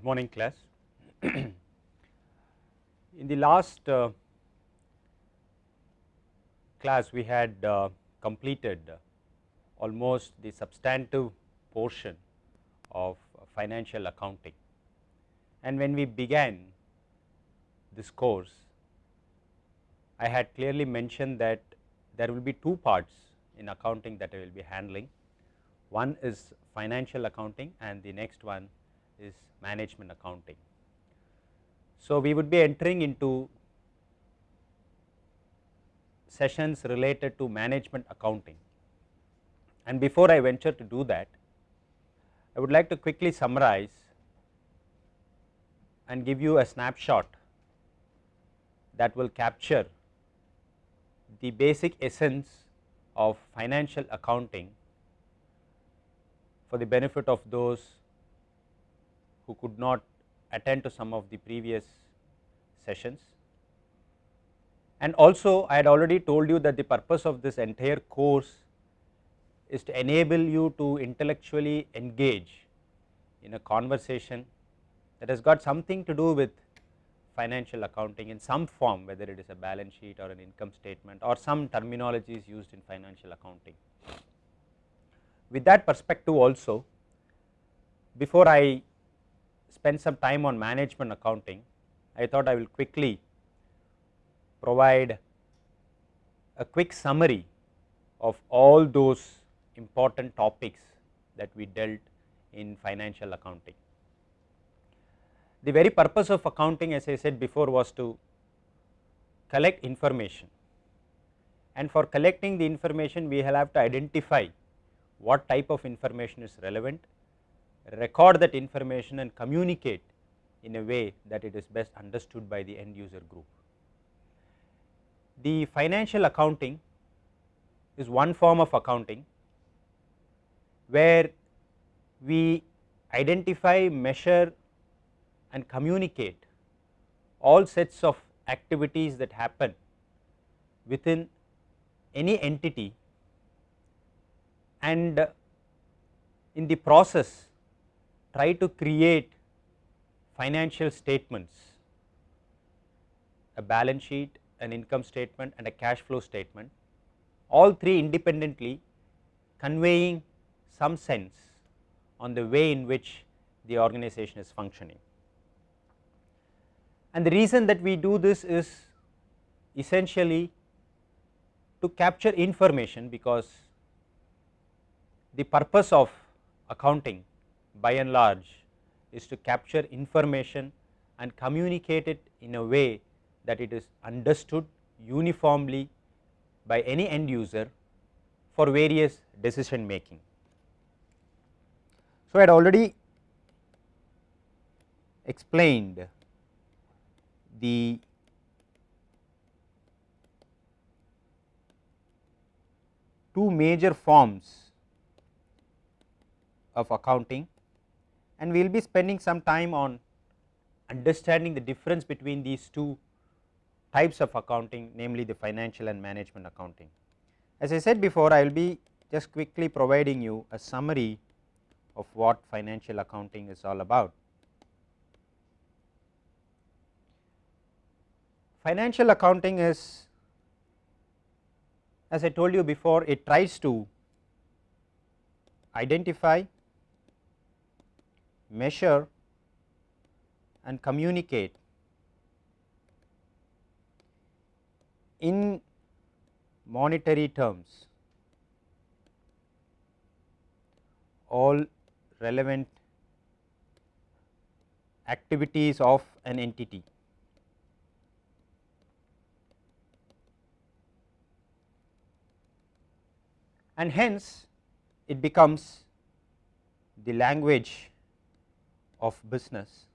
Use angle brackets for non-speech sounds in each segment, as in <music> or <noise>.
Good morning class. In the last uh, class we had uh, completed almost the substantive portion of financial accounting and when we began this course I had clearly mentioned that there will be two parts in accounting that I will be handling. One is financial accounting and the next one is management accounting. So, we would be entering into sessions related to management accounting and before I venture to do that I would like to quickly summarize and give you a snapshot that will capture the basic essence of financial accounting for the benefit of those who could not attend to some of the previous sessions. And also I had already told you that the purpose of this entire course is to enable you to intellectually engage in a conversation that has got something to do with financial accounting in some form whether it is a balance sheet or an income statement or some terminologies used in financial accounting. With that perspective also before I spend some time on management accounting, I thought I will quickly provide a quick summary of all those important topics that we dealt in financial accounting. The very purpose of accounting as I said before was to collect information and for collecting the information we have to identify what type of information is relevant record that information and communicate in a way that it is best understood by the end user group. The financial accounting is one form of accounting where we identify, measure and communicate all sets of activities that happen within any entity and in the process try to create financial statements, a balance sheet, an income statement and a cash flow statement all three independently conveying some sense on the way in which the organization is functioning. And the reason that we do this is essentially to capture information because the purpose of accounting by and large is to capture information and communicate it in a way that it is understood uniformly by any end user for various decision making. So, I had already explained the two major forms of accounting and we will be spending some time on understanding the difference between these two types of accounting namely the financial and management accounting. As I said before I will be just quickly providing you a summary of what financial accounting is all about. Financial accounting is as I told you before it tries to identify, measure and communicate in monetary terms all relevant activities of an entity. And hence it becomes the language of business.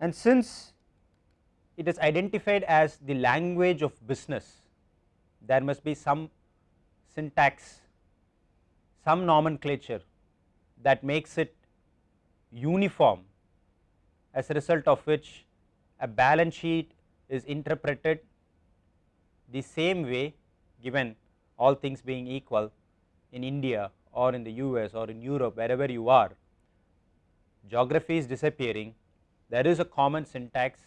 And since it is identified as the language of business there must be some syntax some nomenclature that makes it uniform as a result of which a balance sheet is interpreted the same way given all things being equal in India or in the US or in Europe wherever you are geography is disappearing, there is a common syntax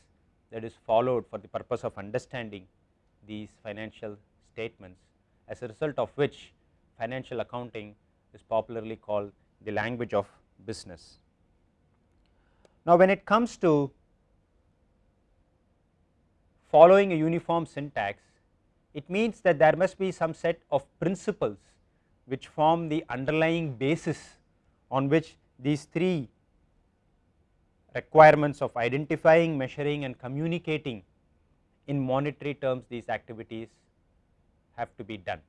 that is followed for the purpose of understanding these financial statements as a result of which financial accounting is popularly called the language of business. Now, when it comes to following a uniform syntax, it means that there must be some set of principles which form the underlying basis on which these three requirements of identifying, measuring and communicating in monetary terms these activities have to be done.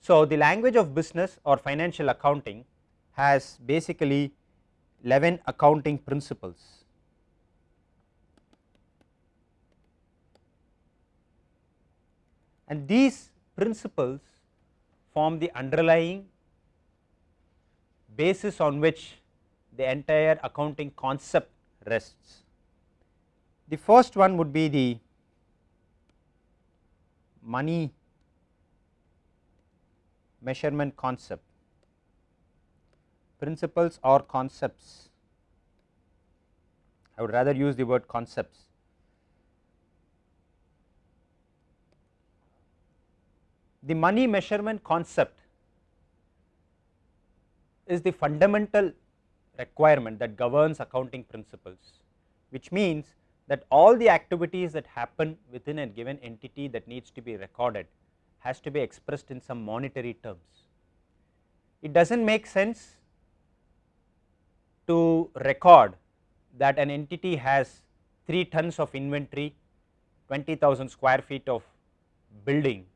So, the language of business or financial accounting has basically 11 accounting principles. And these principles form the underlying basis on which the entire accounting concept rests. The first one would be the money measurement concept. Principles or concepts. I would rather use the word concepts. The money measurement concept is the fundamental requirement that governs accounting principles which means that all the activities that happen within a given entity that needs to be recorded has to be expressed in some monetary terms. It does not make sense to record that an entity has 3 tons of inventory, 20,000 square feet of building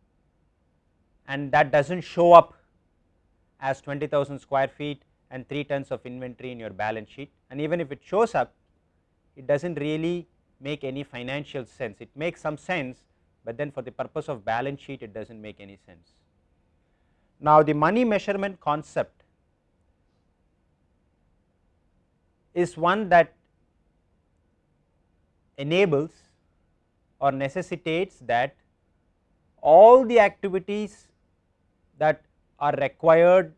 and that does not show up as 20,000 square feet and 3 tons of inventory in your balance sheet and even if it shows up it does not really make any financial sense. It makes some sense, but then for the purpose of balance sheet it does not make any sense. Now, the money measurement concept is one that enables or necessitates that all the activities that are required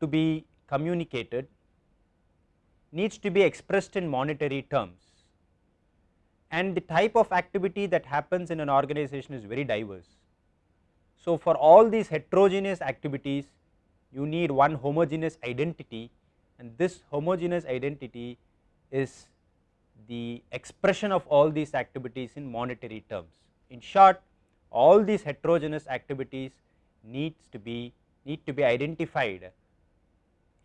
to be communicated needs to be expressed in monetary terms and the type of activity that happens in an organization is very diverse. So, for all these heterogeneous activities you need one homogeneous identity and this homogeneous identity is the expression of all these activities in monetary terms. In short all these heterogeneous activities needs to be need to be identified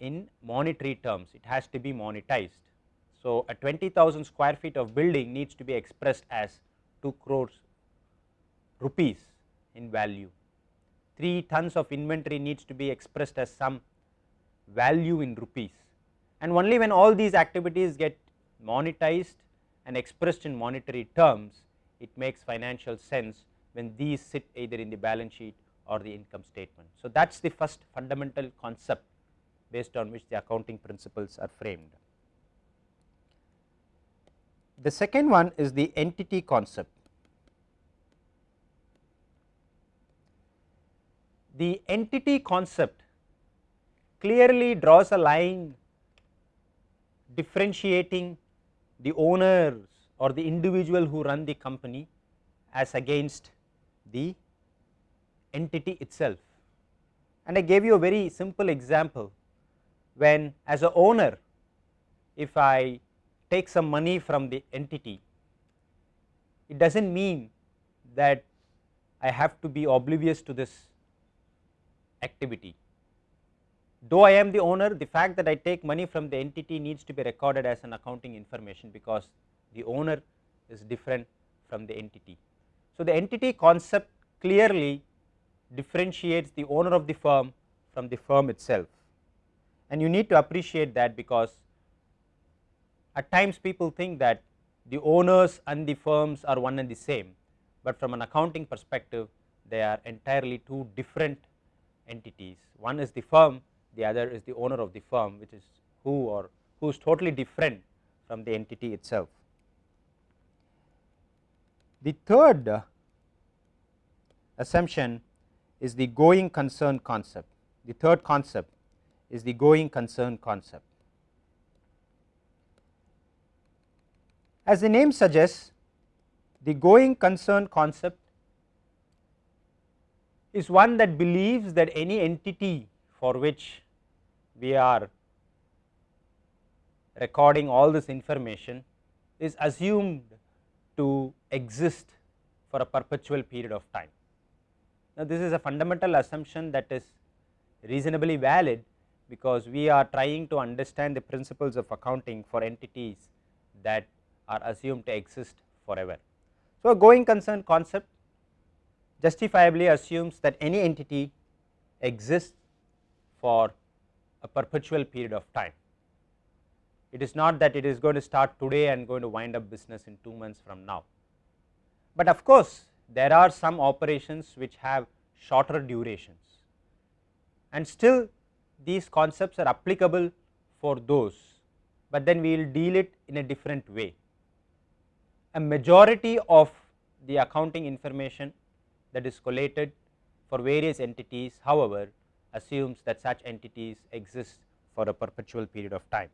in monetary terms it has to be monetized so, a 20,000 square feet of building needs to be expressed as 2 crores rupees in value. 3 tons of inventory needs to be expressed as some value in rupees and only when all these activities get monetized and expressed in monetary terms it makes financial sense when these sit either in the balance sheet or the income statement. So, that is the first fundamental concept based on which the accounting principles are framed. The second one is the entity concept. The entity concept clearly draws a line differentiating the owners or the individual who run the company as against the entity itself. And I gave you a very simple example when as a owner if I take some money from the entity, it does not mean that I have to be oblivious to this activity. Though I am the owner, the fact that I take money from the entity needs to be recorded as an accounting information because the owner is different from the entity. So, the entity concept clearly differentiates the owner of the firm from the firm itself and you need to appreciate that because at times people think that the owners and the firms are one and the same, but from an accounting perspective they are entirely two different entities. One is the firm, the other is the owner of the firm which is who or who is totally different from the entity itself. The third assumption is the going concern concept. The third concept is the going concern concept. As the name suggests the going concern concept is one that believes that any entity for which we are recording all this information is assumed to exist for a perpetual period of time. Now, this is a fundamental assumption that is reasonably valid because we are trying to understand the principles of accounting for entities that are assumed to exist forever. So, a going concern concept justifiably assumes that any entity exists for a perpetual period of time. It is not that it is going to start today and going to wind up business in 2 months from now. But of course, there are some operations which have shorter durations and still these concepts are applicable for those, but then we will deal it in a different way. A majority of the accounting information that is collated for various entities however assumes that such entities exist for a perpetual period of time.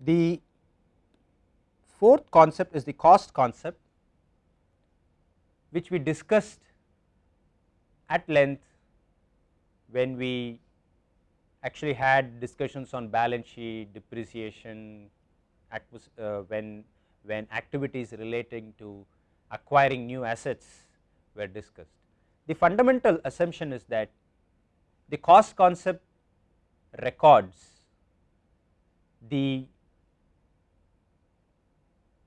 The fourth concept is the cost concept which we discussed at length when we actually had discussions on balance sheet, depreciation, uh, when, when activities relating to acquiring new assets were discussed. The fundamental assumption is that the cost concept records the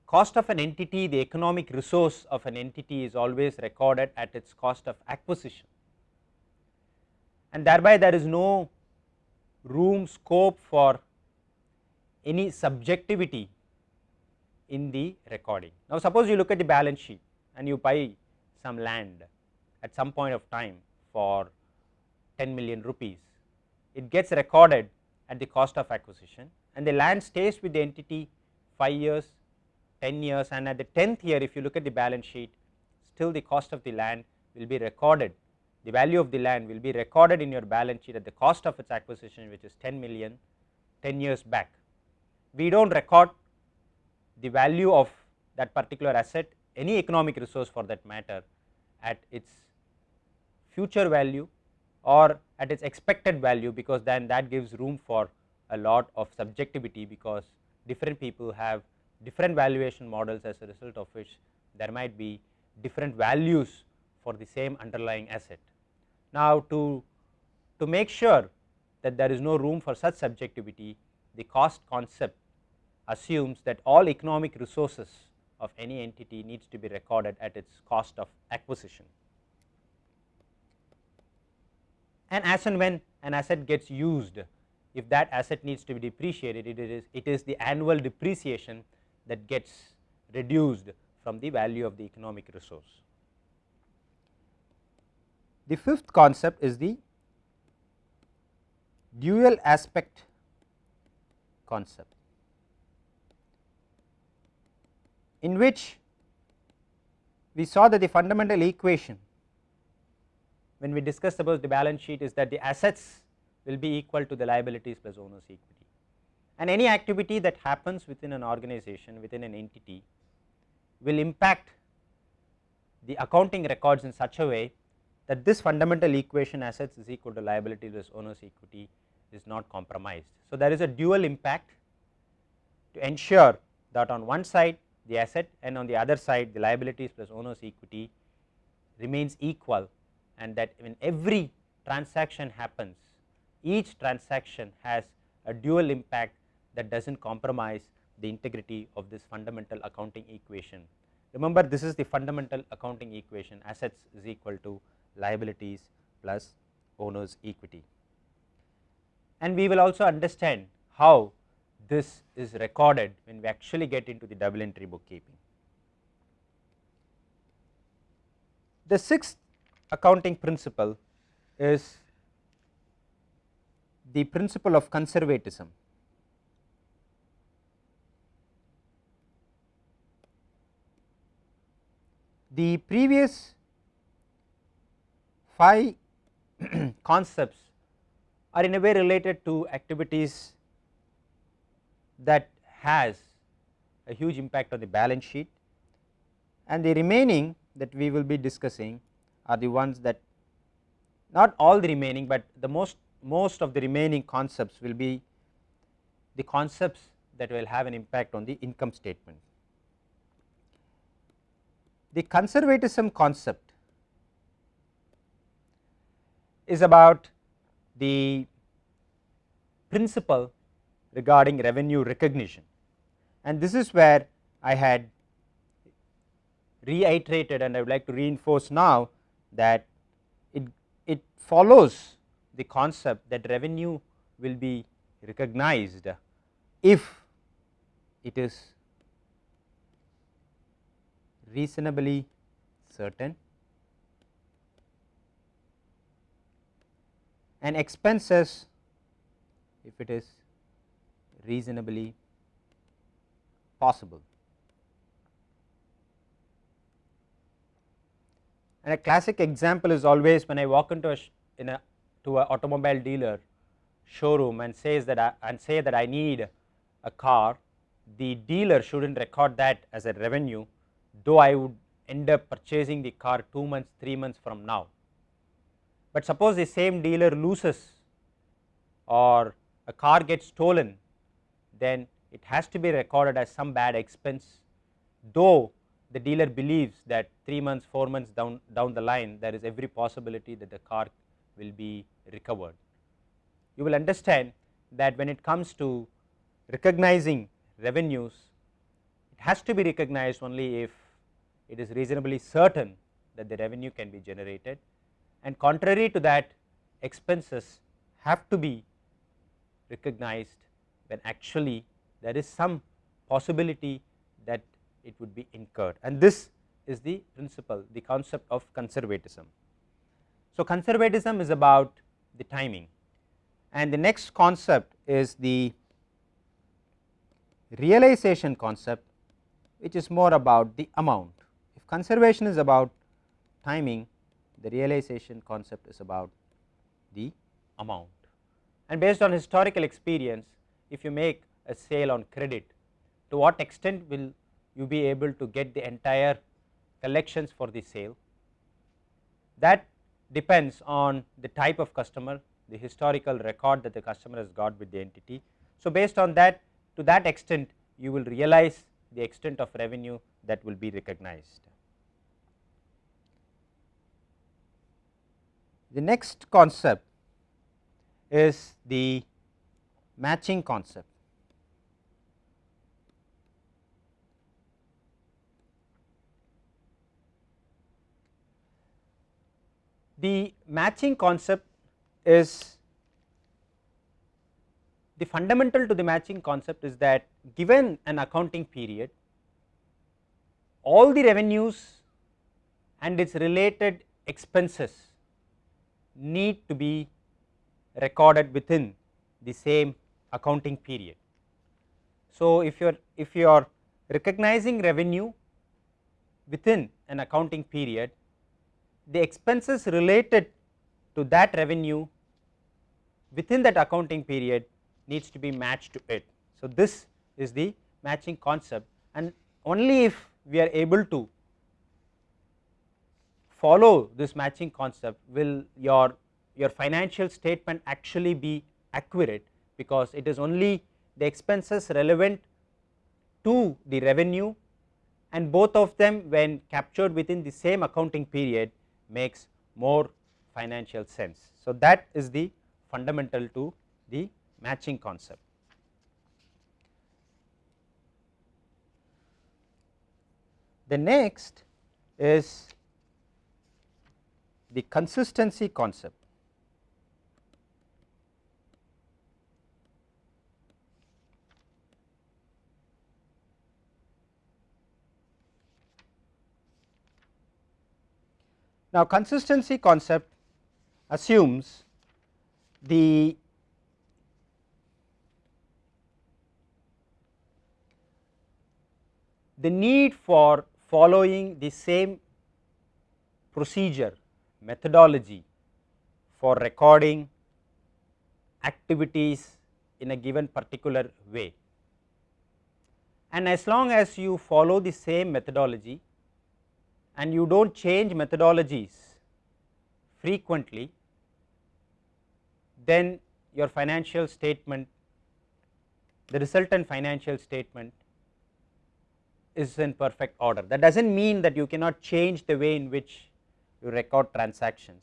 cost of an entity, the economic resource of an entity is always recorded at its cost of acquisition and thereby there is no room scope for any subjectivity in the recording. Now, suppose you look at the balance sheet and you buy some land at some point of time for 10 million rupees, it gets recorded at the cost of acquisition and the land stays with the entity 5 years, 10 years and at the 10th year if you look at the balance sheet still the cost of the land will be recorded the value of the land will be recorded in your balance sheet at the cost of its acquisition which is 10 million 10 years back. We do not record the value of that particular asset any economic resource for that matter at its future value or at its expected value because then that gives room for a lot of subjectivity because different people have different valuation models as a result of which there might be different values for the same underlying asset. Now, to, to make sure that there is no room for such subjectivity, the cost concept assumes that all economic resources of any entity needs to be recorded at its cost of acquisition. And as and when an asset gets used, if that asset needs to be depreciated, it is, it is the annual depreciation that gets reduced from the value of the economic resource. The fifth concept is the dual aspect concept, in which we saw that the fundamental equation when we discussed about the balance sheet is that the assets will be equal to the liabilities plus owners equity. And any activity that happens within an organization within an entity will impact the accounting records in such a way that this fundamental equation assets is equal to liability less owners equity is not compromised. So, there is a dual impact to ensure that on one side the asset and on the other side the liabilities plus owners equity remains equal and that when every transaction happens each transaction has a dual impact that does not compromise the integrity of this fundamental accounting equation. Remember this is the fundamental accounting equation assets is equal to liabilities plus owner's equity. And we will also understand how this is recorded when we actually get into the double entry bookkeeping. The sixth accounting principle is the principle of conservatism. The previous five <clears throat> concepts are in a way related to activities that has a huge impact on the balance sheet and the remaining that we will be discussing are the ones that not all the remaining, but the most most of the remaining concepts will be the concepts that will have an impact on the income statement. The conservatism concept is about the principle regarding revenue recognition. And this is where I had reiterated and I would like to reinforce now that it, it follows the concept that revenue will be recognized if it is reasonably certain and expenses if it is reasonably possible. And a classic example is always when I walk into a in a to an automobile dealer showroom and says that I, and say that I need a car, the dealer shouldn't record that as a revenue, though I would end up purchasing the car 2 months, 3 months from now. But suppose the same dealer loses or a car gets stolen, then it has to be recorded as some bad expense, though the dealer believes that 3 months, 4 months down, down the line there is every possibility that the car will be recovered. You will understand that when it comes to recognizing revenues, it has to be recognized only if it is reasonably certain that the revenue can be generated and contrary to that expenses have to be recognized when actually there is some possibility that it would be incurred and this is the principle the concept of conservatism. So, conservatism is about the timing and the next concept is the realization concept which is more about the amount. If conservation is about timing the realization concept is about the amount and based on historical experience if you make a sale on credit to what extent will you be able to get the entire collections for the sale that depends on the type of customer the historical record that the customer has got with the entity. So, based on that to that extent you will realize the extent of revenue that will be recognized. The next concept is the matching concept. The matching concept is the fundamental to the matching concept is that given an accounting period all the revenues and its related expenses need to be recorded within the same accounting period. So, if you are if you are recognizing revenue within an accounting period the expenses related to that revenue within that accounting period needs to be matched to it. So, this is the matching concept and only if we are able to follow this matching concept will your your financial statement actually be accurate because it is only the expenses relevant to the revenue and both of them when captured within the same accounting period makes more financial sense. So, that is the fundamental to the matching concept. The next is the consistency concept. Now, consistency concept assumes the the need for following the same procedure methodology for recording activities in a given particular way. and as long as you follow the same methodology and you do not change methodologies frequently, then your financial statement, the resultant financial statement is in perfect order. That does not mean that you cannot change the way in which you record transactions,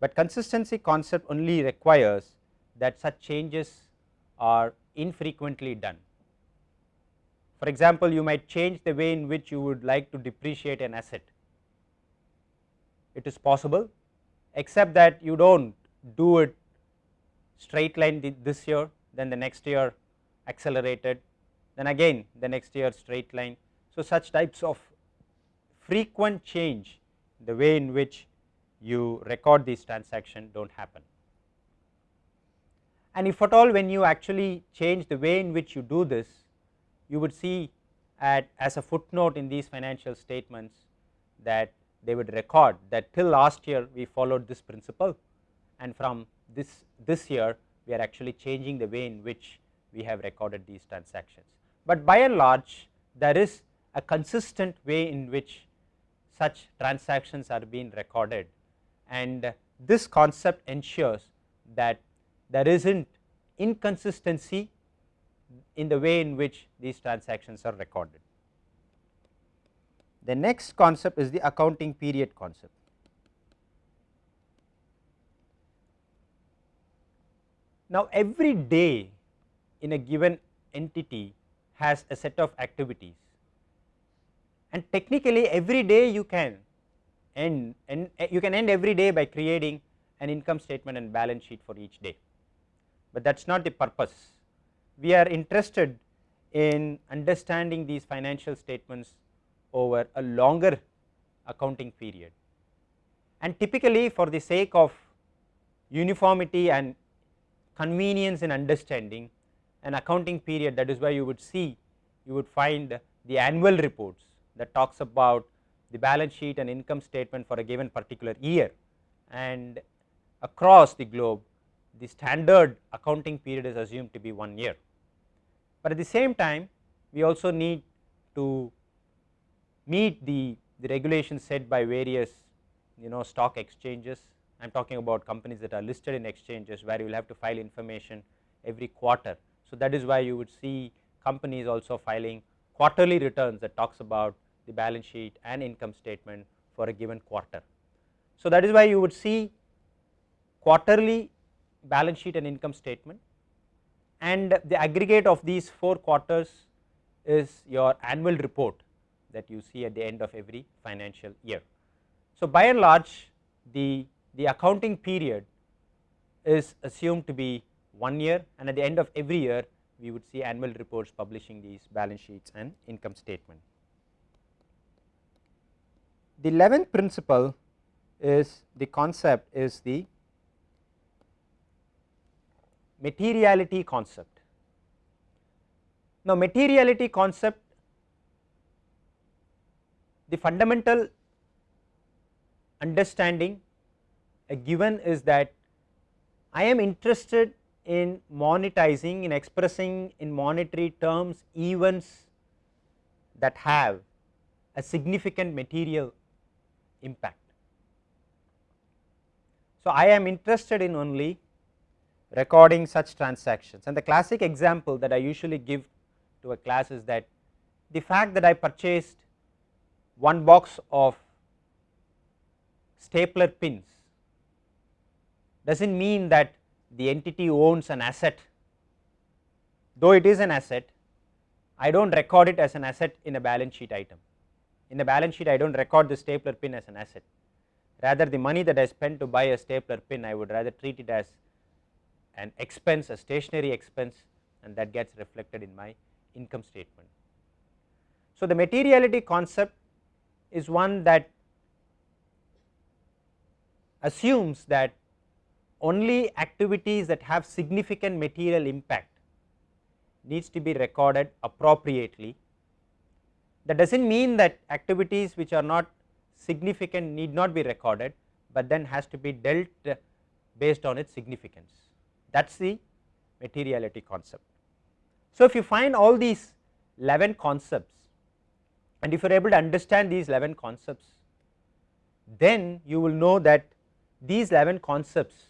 but consistency concept only requires that such changes are infrequently done. For example, you might change the way in which you would like to depreciate an asset. It is possible except that you do not do it straight line this year, then the next year accelerated, then again the next year straight line. So, such types of frequent change the way in which you record these transactions do not happen. And if at all when you actually change the way in which you do this, you would see at as a footnote in these financial statements that they would record that till last year we followed this principle and from this this year we are actually changing the way in which we have recorded these transactions. But by and large there is a consistent way in which such transactions are being recorded and this concept ensures that there is not inconsistency in the way in which these transactions are recorded. The next concept is the accounting period concept. Now, every day in a given entity has a set of activities and technically every day you can end and you can end every day by creating an income statement and balance sheet for each day, but that is not the purpose. We are interested in understanding these financial statements over a longer accounting period. And typically for the sake of uniformity and convenience in understanding an accounting period that is why you would see you would find the annual reports that talks about the balance sheet and income statement for a given particular year and across the globe the standard accounting period is assumed to be 1 year but at the same time we also need to meet the, the regulations set by various you know stock exchanges. I am talking about companies that are listed in exchanges where you will have to file information every quarter. So, that is why you would see companies also filing quarterly returns that talks about the balance sheet and income statement for a given quarter. So, that is why you would see quarterly balance sheet and income statement and the aggregate of these 4 quarters is your annual report that you see at the end of every financial year. So, by and large the, the accounting period is assumed to be 1 year and at the end of every year we would see annual reports publishing these balance sheets and income statement. The 11th principle is the concept is the materiality concept. Now, materiality concept the fundamental understanding a given is that I am interested in monetizing in expressing in monetary terms events that have a significant material impact. So, I am interested in only recording such transactions and the classic example that I usually give to a class is that the fact that I purchased one box of stapler pins does not mean that the entity owns an asset though it is an asset I do not record it as an asset in a balance sheet item. In the balance sheet I do not record the stapler pin as an asset rather the money that I spent to buy a stapler pin I would rather treat it as an expense a stationery expense and that gets reflected in my income statement. So, the materiality concept is one that assumes that only activities that have significant material impact needs to be recorded appropriately. That does not mean that activities which are not significant need not be recorded, but then has to be dealt uh, based on its significance that is the materiality concept. So, if you find all these 11 concepts and if you are able to understand these 11 concepts then you will know that these 11 concepts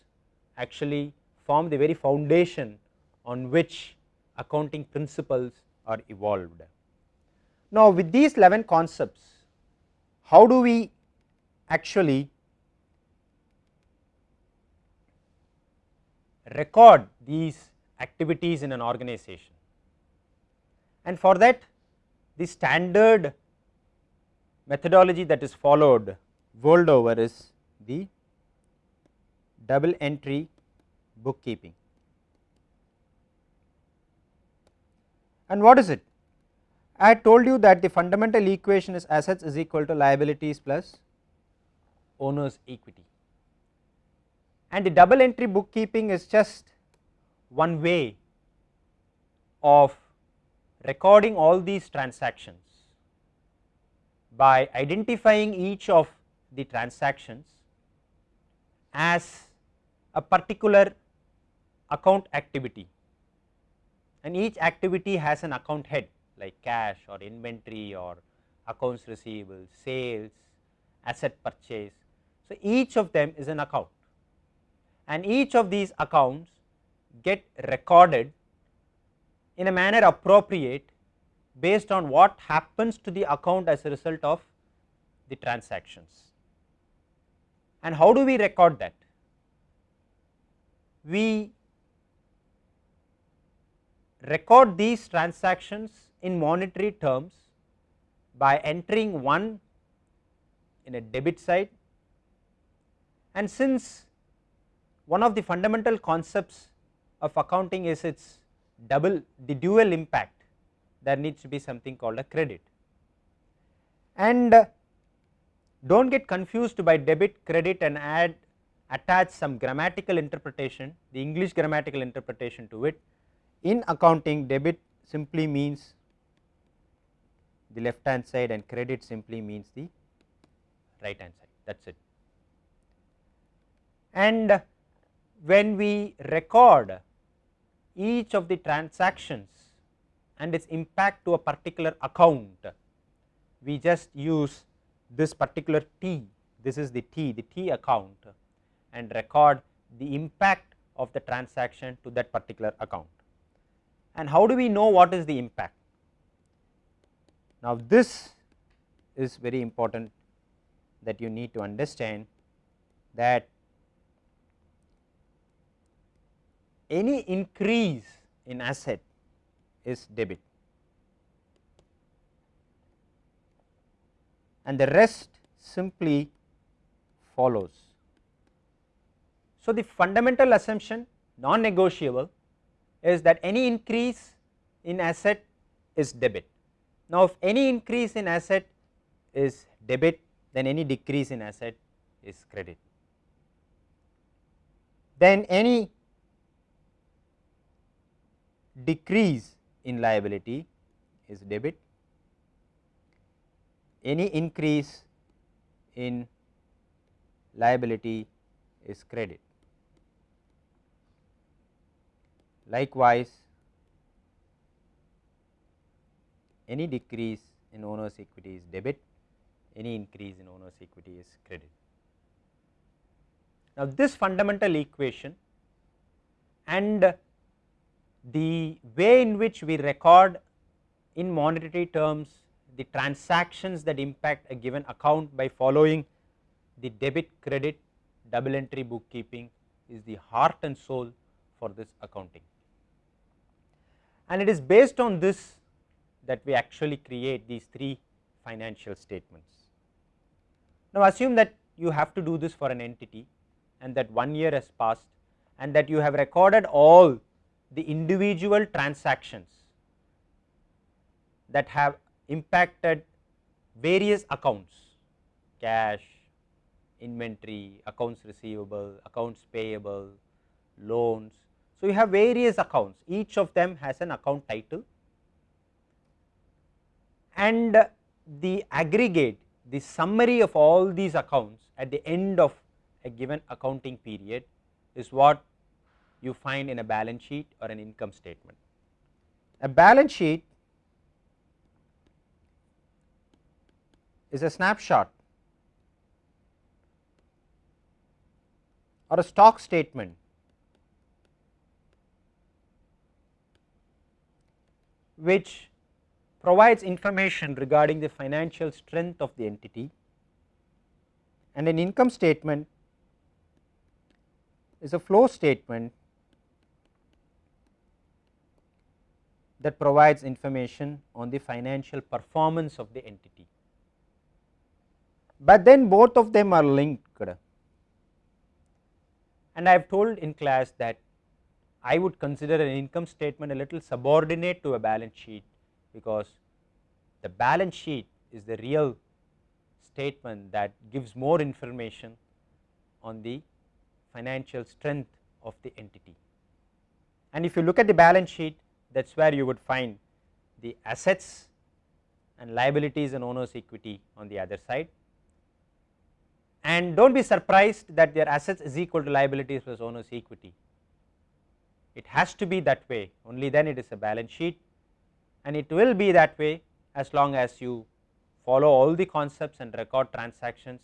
actually form the very foundation on which accounting principles are evolved. Now, with these 11 concepts how do we actually record these activities in an organization and for that the standard methodology that is followed world over is the double entry bookkeeping. And what is it? I told you that the fundamental equation is assets is equal to liabilities plus owner's equity. And the double entry bookkeeping is just one way of recording all these transactions by identifying each of the transactions as a particular account activity. And each activity has an account head like cash or inventory or accounts receivable, sales, asset purchase. So, each of them is an account and each of these accounts get recorded in a manner appropriate based on what happens to the account as a result of the transactions. And how do we record that? We record these transactions in monetary terms by entering one in a debit side. And since one of the fundamental concepts of accounting is its double the dual impact there needs to be something called a credit. And uh, do not get confused by debit credit and add attach some grammatical interpretation the English grammatical interpretation to it. In accounting debit simply means the left hand side and credit simply means the right hand side that is it and when we record each of the transactions and its impact to a particular account, we just use this particular T, this is the T, the T account and record the impact of the transaction to that particular account. And how do we know what is the impact? Now, this is very important that you need to understand that any increase in asset is debit and the rest simply follows. So, the fundamental assumption non negotiable is that any increase in asset is debit. Now, if any increase in asset is debit then any decrease in asset is credit. Then any decrease in liability is debit, any increase in liability is credit. Likewise, any decrease in owner's equity is debit, any increase in owner's equity is credit. Now, this fundamental equation and the way in which we record in monetary terms the transactions that impact a given account by following the debit credit double entry bookkeeping is the heart and soul for this accounting. And it is based on this that we actually create these three financial statements. Now, assume that you have to do this for an entity and that one year has passed and that you have recorded all the individual transactions that have impacted various accounts cash, inventory, accounts receivable, accounts payable, loans. So, you have various accounts each of them has an account title and the aggregate the summary of all these accounts at the end of a given accounting period is what you find in a balance sheet or an income statement. A balance sheet is a snapshot or a stock statement which provides information regarding the financial strength of the entity and an income statement is a flow statement that provides information on the financial performance of the entity. But then both of them are linked and I have told in class that I would consider an income statement a little subordinate to a balance sheet because the balance sheet is the real statement that gives more information on the financial strength of the entity. And if you look at the balance sheet that is where you would find the assets and liabilities and owners equity on the other side and do not be surprised that their assets is equal to liabilities plus owners equity. It has to be that way only then it is a balance sheet and it will be that way as long as you follow all the concepts and record transactions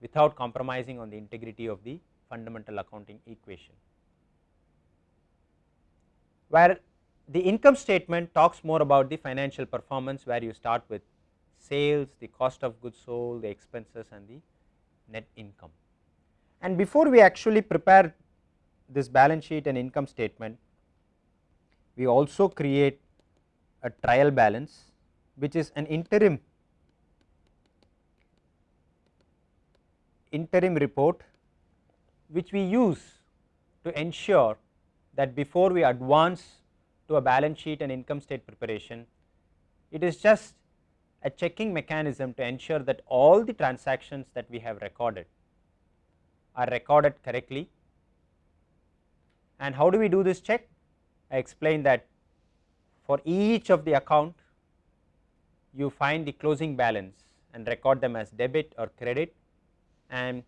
without compromising on the integrity of the fundamental accounting equation. Where the income statement talks more about the financial performance where you start with sales, the cost of goods sold, the expenses and the net income. And before we actually prepare this balance sheet and income statement, we also create a trial balance which is an interim interim report which we use to ensure that before we advance to a balance sheet and income state preparation, it is just a checking mechanism to ensure that all the transactions that we have recorded are recorded correctly. And how do we do this check? I explained that for each of the account you find the closing balance and record them as debit or credit and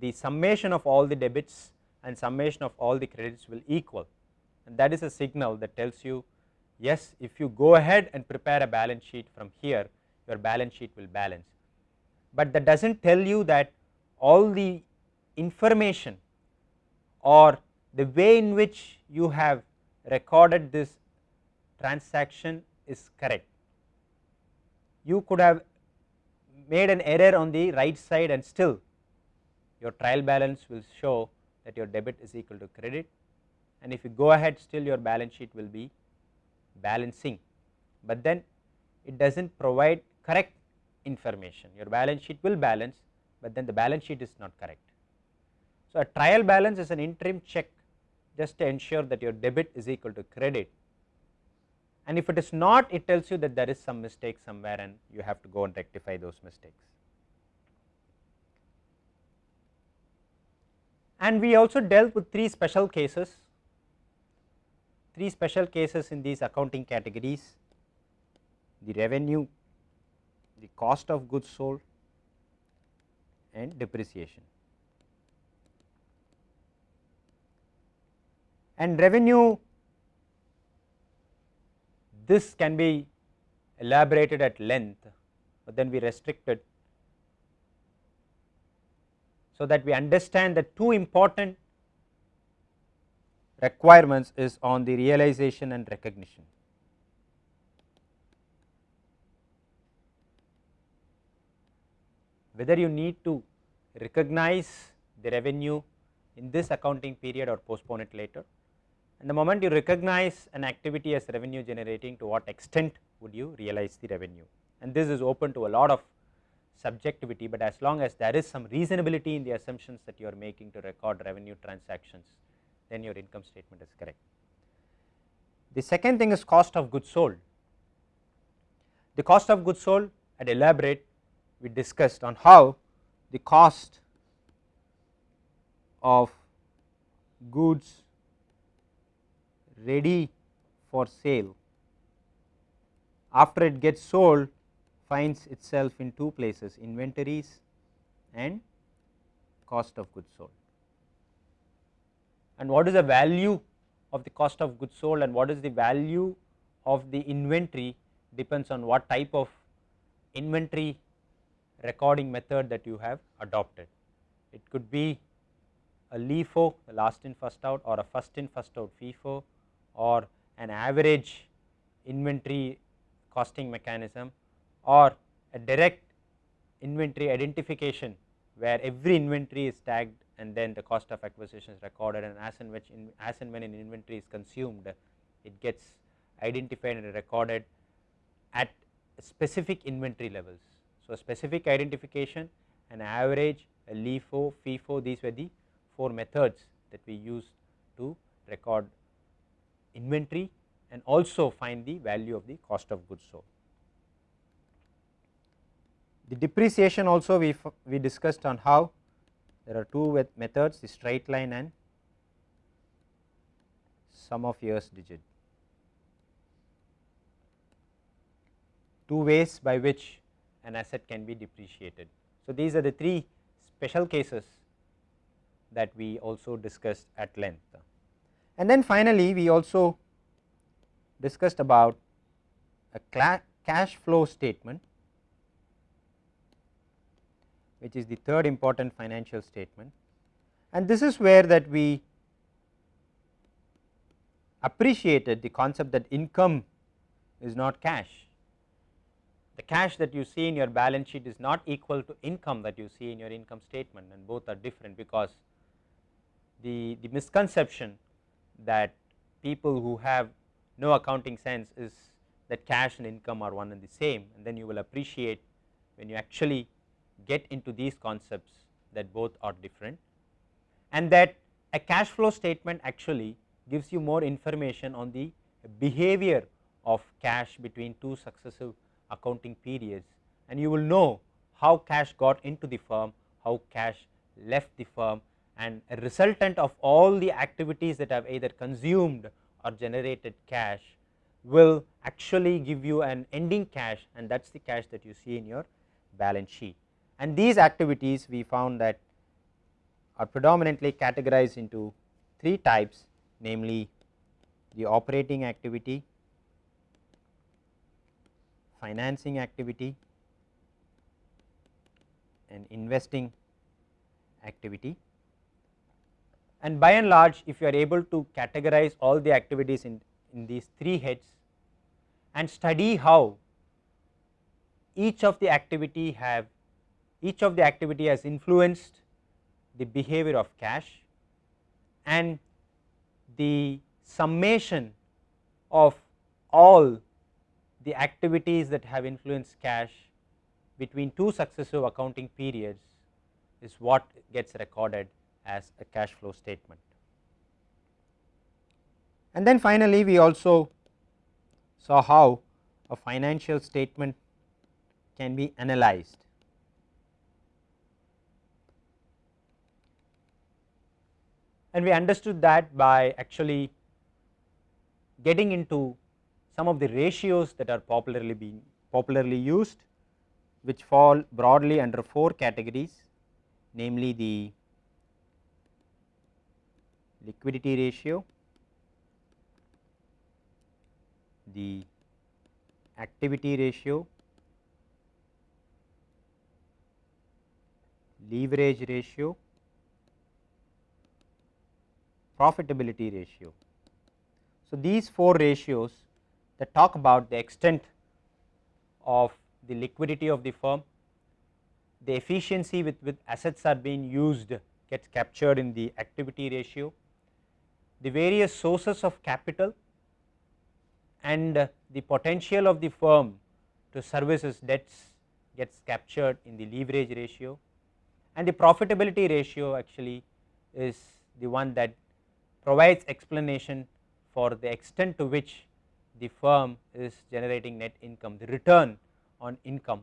the summation of all the debits and summation of all the credits will equal and that is a signal that tells you yes if you go ahead and prepare a balance sheet from here your balance sheet will balance. But that does not tell you that all the information or the way in which you have recorded this transaction is correct. You could have made an error on the right side and still your trial balance will show that your debit is equal to credit and if you go ahead still your balance sheet will be balancing, but then it does not provide correct information your balance sheet will balance, but then the balance sheet is not correct. So, a trial balance is an interim check just to ensure that your debit is equal to credit and if it is not it tells you that there is some mistake somewhere and you have to go and rectify those mistakes. And we also dealt with three special cases, three special cases in these accounting categories, the revenue, the cost of goods sold and depreciation. And revenue this can be elaborated at length, but then we restrict it so that we understand the two important requirements is on the realization and recognition. whether you need to recognize the revenue in this accounting period or postpone it later. And the moment you recognize an activity as revenue generating to what extent would you realize the revenue and this is open to a lot of subjectivity, but as long as there is some reasonability in the assumptions that you are making to record revenue transactions then your income statement is correct. The second thing is cost of goods sold. The cost of goods sold I elaborate we discussed on how the cost of goods ready for sale after it gets sold finds itself in two places inventories and cost of goods sold. And what is the value of the cost of goods sold and what is the value of the inventory depends on what type of inventory recording method that you have adopted. It could be a LIFO the last in first out or a first in first out FIFO or an average inventory costing mechanism or a direct inventory identification where every inventory is tagged and then the cost of acquisition is recorded and as and which in, as and when an inventory is consumed it gets identified and recorded at specific inventory levels. So, specific identification an average a LIFO, FIFO these were the 4 methods that we used to record inventory and also find the value of the cost of goods sold. The depreciation also we, we discussed on how there are two methods the straight line and sum of years digit. Two ways by which an asset can be depreciated. So, these are the three special cases that we also discussed at length. And then finally, we also discussed about a cash flow statement which is the third important financial statement and this is where that we appreciated the concept that income is not cash. The cash that you see in your balance sheet is not equal to income that you see in your income statement and both are different because the, the misconception that people who have no accounting sense is that cash and income are one and the same. And then you will appreciate when you actually get into these concepts that both are different. And that a cash flow statement actually gives you more information on the behavior of cash between two successive accounting periods. And you will know how cash got into the firm, how cash left the firm and a resultant of all the activities that have either consumed or generated cash will actually give you an ending cash and that is the cash that you see in your balance sheet and these activities we found that are predominantly categorized into three types namely the operating activity, financing activity and investing activity. And by and large if you are able to categorize all the activities in, in these three heads and study how each of the activity have each of the activity has influenced the behavior of cash and the summation of all the activities that have influenced cash between two successive accounting periods is what gets recorded as a cash flow statement. And then finally, we also saw how a financial statement can be analyzed and we understood that by actually getting into some of the ratios that are popularly being popularly used which fall broadly under four categories namely the liquidity ratio, the activity ratio, leverage ratio profitability ratio. So, these four ratios that talk about the extent of the liquidity of the firm, the efficiency with which assets are being used gets captured in the activity ratio, the various sources of capital and uh, the potential of the firm to service its debts gets captured in the leverage ratio and the profitability ratio actually is the one that provides explanation for the extent to which the firm is generating net income. The return on income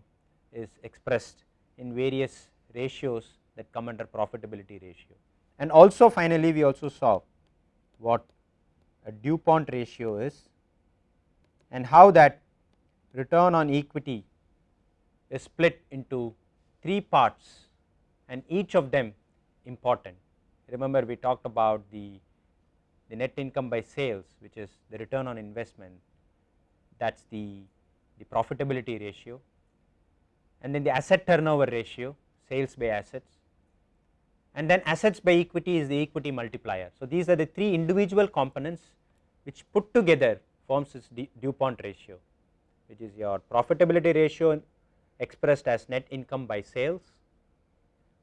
is expressed in various ratios that come under profitability ratio. And also finally, we also saw what a DuPont ratio is and how that return on equity is split into three parts and each of them important. Remember we talked about the the net income by sales which is the return on investment that is the, the profitability ratio. and then the asset turnover ratio sales by assets and then assets by equity is the equity multiplier. So, these are the three individual components which put together forms this DuPont ratio which is your profitability ratio expressed as net income by sales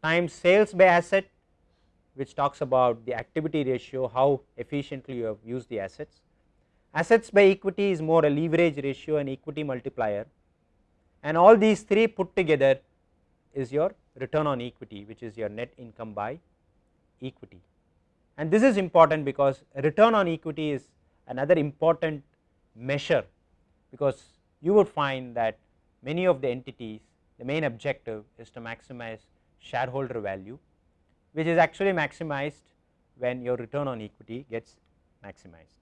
times sales by asset which talks about the activity ratio how efficiently you have used the assets. Assets by equity is more a leverage ratio and equity multiplier and all these three put together is your return on equity which is your net income by equity. And this is important because return on equity is another important measure because you would find that many of the entities the main objective is to maximize shareholder value which is actually maximized when your return on equity gets maximized.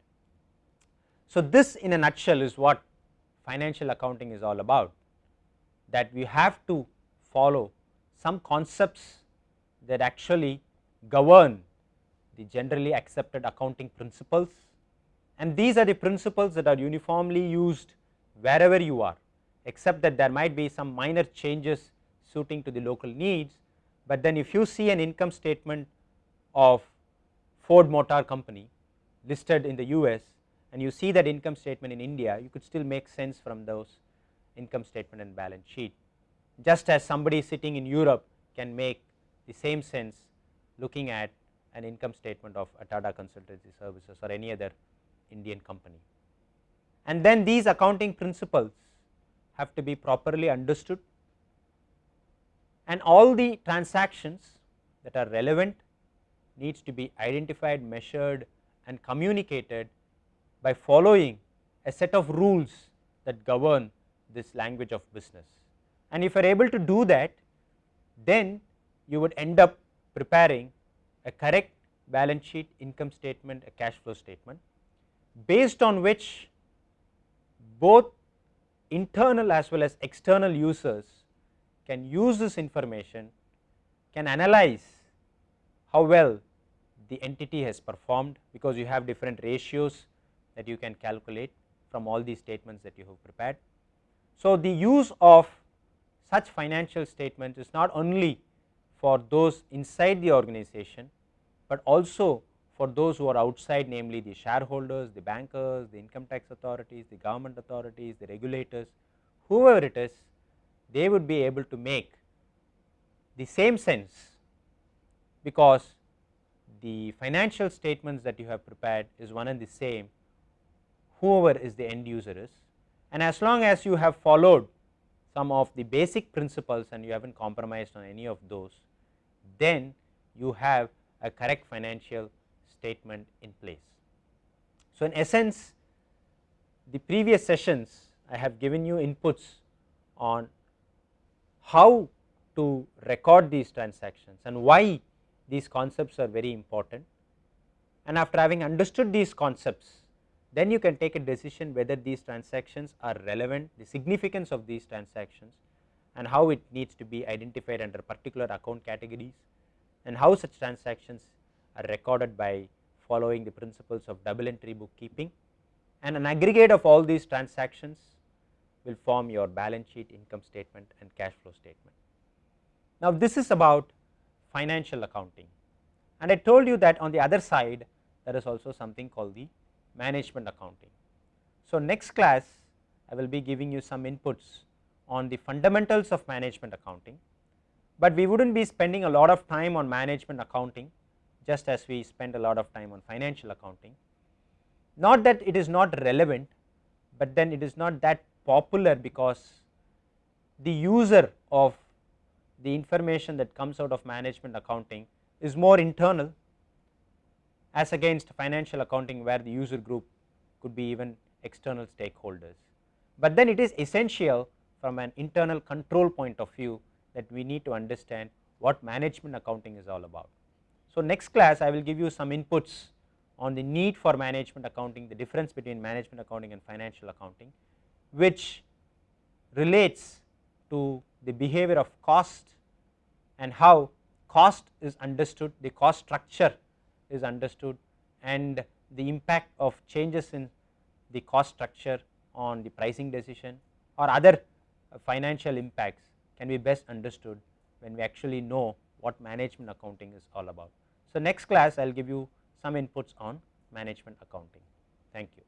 So, this in a nutshell is what financial accounting is all about that we have to follow some concepts that actually govern the generally accepted accounting principles. And these are the principles that are uniformly used wherever you are except that there might be some minor changes suiting to the local needs, but then if you see an income statement of Ford Motor Company listed in the US and you see that income statement in India, you could still make sense from those income statement and balance sheet just as somebody sitting in Europe can make the same sense looking at an income statement of a Tata Consultancy Services or any other Indian company. And then these accounting principles have to be properly understood and all the transactions that are relevant needs to be identified, measured and communicated by following a set of rules that govern this language of business and if you are able to do that then you would end up preparing a correct balance sheet, income statement, a cash flow statement based on which both internal as well as external users can use this information, can analyze how well the entity has performed because you have different ratios that you can calculate from all these statements that you have prepared. So, the use of such financial statements is not only for those inside the organization, but also for those who are outside namely the shareholders, the bankers, the income tax authorities, the government authorities, the regulators, whoever it is they would be able to make the same sense because the financial statements that you have prepared is one and the same whoever is the end user is. And as long as you have followed some of the basic principles and you have not compromised on any of those, then you have a correct financial statement in place. So, in essence the previous sessions I have given you inputs on how to record these transactions and why these concepts are very important and after having understood these concepts then you can take a decision whether these transactions are relevant, the significance of these transactions and how it needs to be identified under particular account categories and how such transactions are recorded by following the principles of double entry bookkeeping and an aggregate of all these transactions will form your balance sheet, income statement and cash flow statement. Now, this is about financial accounting and I told you that on the other side there is also something called the management accounting. So, next class I will be giving you some inputs on the fundamentals of management accounting, but we would not be spending a lot of time on management accounting just as we spend a lot of time on financial accounting. Not that it is not relevant, but then it is not that popular because the user of the information that comes out of management accounting is more internal as against financial accounting where the user group could be even external stakeholders. But then it is essential from an internal control point of view that we need to understand what management accounting is all about. So, next class I will give you some inputs on the need for management accounting, the difference between management accounting and financial accounting which relates to the behavior of cost and how cost is understood, the cost structure is understood and the impact of changes in the cost structure on the pricing decision or other uh, financial impacts can be best understood when we actually know what management accounting is all about. So, next class I will give you some inputs on management accounting. Thank you.